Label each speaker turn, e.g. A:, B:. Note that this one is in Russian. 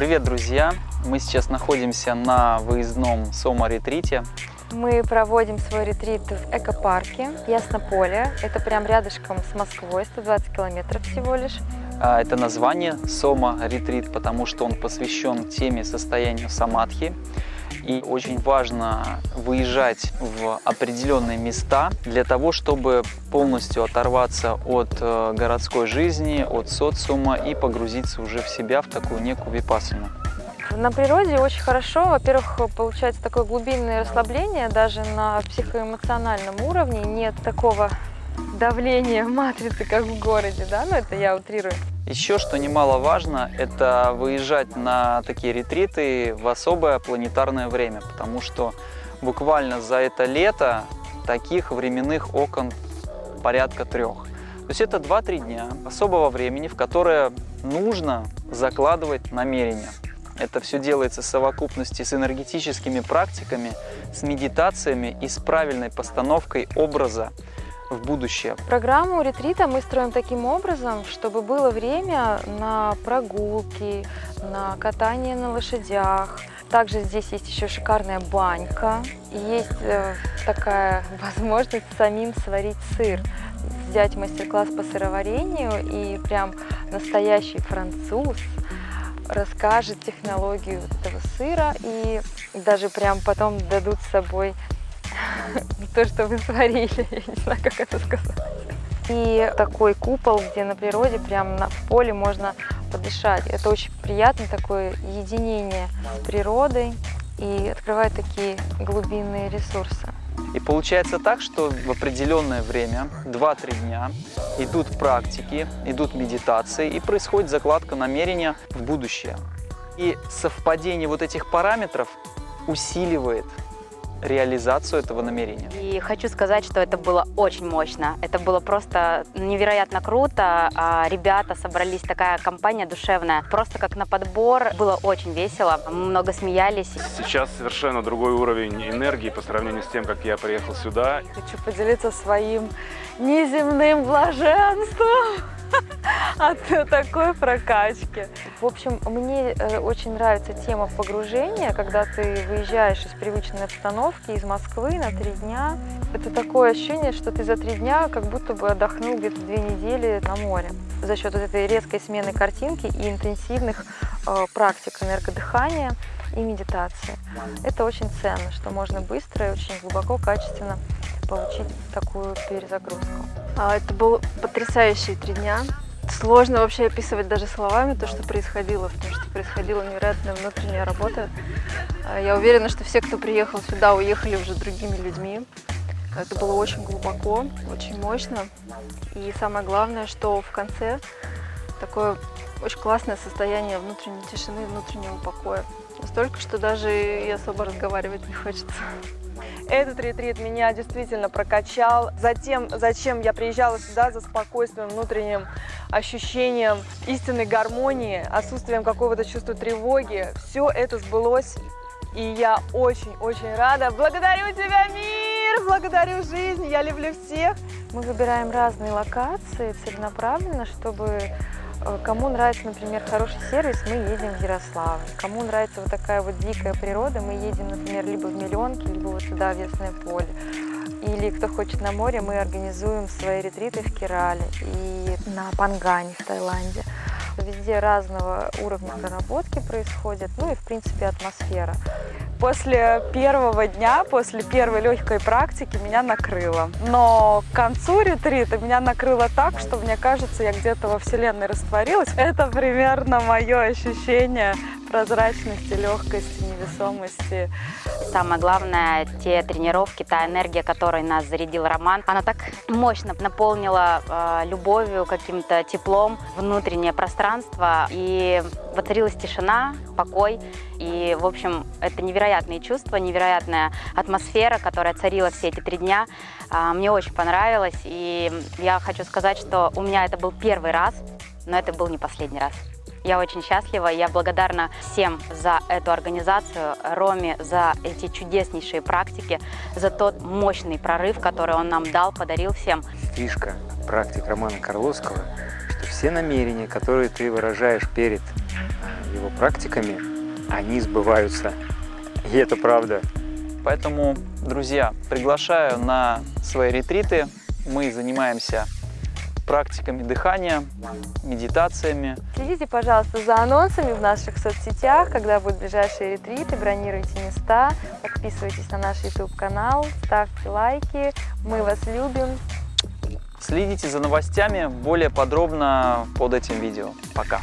A: Привет, друзья! Мы сейчас находимся на выездном Сома-ретрите.
B: Мы проводим свой ретрит в экопарке Яснополе. Это прям рядышком с Москвой, 120 километров всего лишь.
A: А, это название Сома-ретрит, потому что он посвящен теме состояния самадхи. И очень важно выезжать в определенные места для того, чтобы полностью оторваться от э, городской жизни, от социума и погрузиться уже в себя, в такую некую випассану.
B: На природе очень хорошо, во-первых, получается такое глубинное расслабление, даже на психоэмоциональном уровне нет такого давления матрицы, как в городе, да, ну это я утрирую.
A: Еще, что немаловажно, это выезжать на такие ретриты в особое планетарное время, потому что буквально за это лето таких временных окон порядка трех. То есть это 2-3 дня особого времени, в которое нужно закладывать намерения. Это все делается в совокупности с энергетическими практиками, с медитациями и с правильной постановкой образа в будущее.
B: Программу ретрита мы строим таким образом, чтобы было время на прогулки, на катание на лошадях. Также здесь есть еще шикарная банька. Есть э, такая возможность самим сварить сыр. Взять мастер-класс по сыроварению и прям настоящий француз расскажет технологию этого сыра и даже прям потом дадут с собой то, что вы сварили, я не знаю, как это сказать. И такой купол, где на природе, прям на, поле можно подышать. Это очень приятно, такое единение с природой и открывает такие глубинные ресурсы.
A: И получается так, что в определенное время, 2-3 дня, идут практики, идут медитации и происходит закладка намерения в будущее. И совпадение вот этих параметров усиливает реализацию этого намерения.
C: И хочу сказать, что это было очень мощно. Это было просто невероятно круто. А ребята собрались, такая компания душевная. Просто как на подбор. Было очень весело. Мы много смеялись.
D: Сейчас совершенно другой уровень энергии по сравнению с тем, как я приехал сюда.
B: Хочу поделиться своим неземным блаженством от такой прокачки. В общем, мне э, очень нравится тема погружения, когда ты выезжаешь из привычной обстановки, из Москвы на три дня. Это такое ощущение, что ты за три дня как будто бы отдохнул где-то две недели на море. За счет вот этой резкой смены картинки и интенсивных э, практик энергодыхания и медитации. Это очень ценно, что можно быстро и очень глубоко, качественно получить такую перезагрузку.
E: А, это было потрясающие три дня. Сложно вообще описывать даже словами то, что происходило, потому что происходила невероятная внутренняя работа. А, я уверена, что все, кто приехал сюда, уехали уже другими людьми. Это было очень глубоко, очень мощно. И самое главное, что в конце такое очень классное состояние внутренней тишины, внутреннего покоя. Настолько, что даже и особо разговаривать не хочется.
F: Этот ретрит меня действительно прокачал. Затем, зачем я приезжала сюда за спокойствием, внутренним ощущением истинной гармонии, отсутствием какого-то чувства тревоги. Все это сбылось, и я очень-очень рада. Благодарю тебя, мир! Благодарю жизнь! Я люблю всех!
B: Мы выбираем разные локации целенаправленно, чтобы кому нравится, например, хороший сервис, мы едем в Ярославль. Кому нравится вот такая вот дикая природа, мы едем, например, либо в Миллионки, либо вот сюда, в Ясное поле. Или кто хочет на море, мы организуем свои ретриты в Керале и на Пангане в Таиланде. Везде разного уровня проработки происходит, ну и, в принципе, атмосфера.
F: После первого дня, после первой легкой практики меня накрыло. Но к концу ретрита меня накрыло так, что мне кажется, я где-то во Вселенной растворилась. Это примерно мое ощущение прозрачности, легкости, невесомости.
C: Самое главное, те тренировки, та энергия, которой нас зарядил Роман, она так мощно наполнила э, любовью, каким-то теплом внутреннее пространство. И воцарилась тишина, покой. И, в общем, это невероятные чувства, невероятная атмосфера, которая царила все эти три дня. Э, мне очень понравилось. И я хочу сказать, что у меня это был первый раз, но это был не последний раз. Я очень счастлива, я благодарна всем за эту организацию, Роме за эти чудеснейшие практики, за тот мощный прорыв, который он нам дал, подарил всем.
G: Фишка практик Романа Карловского, что все намерения, которые ты выражаешь перед э, его практиками, они сбываются. И это правда.
A: Поэтому, друзья, приглашаю на свои ретриты. Мы занимаемся практиками дыхания, медитациями.
B: Следите, пожалуйста, за анонсами в наших соцсетях, когда будут ближайшие ретриты, бронируйте места, подписывайтесь на наш YouTube-канал, ставьте лайки, мы вас любим.
A: Следите за новостями более подробно под этим видео. Пока!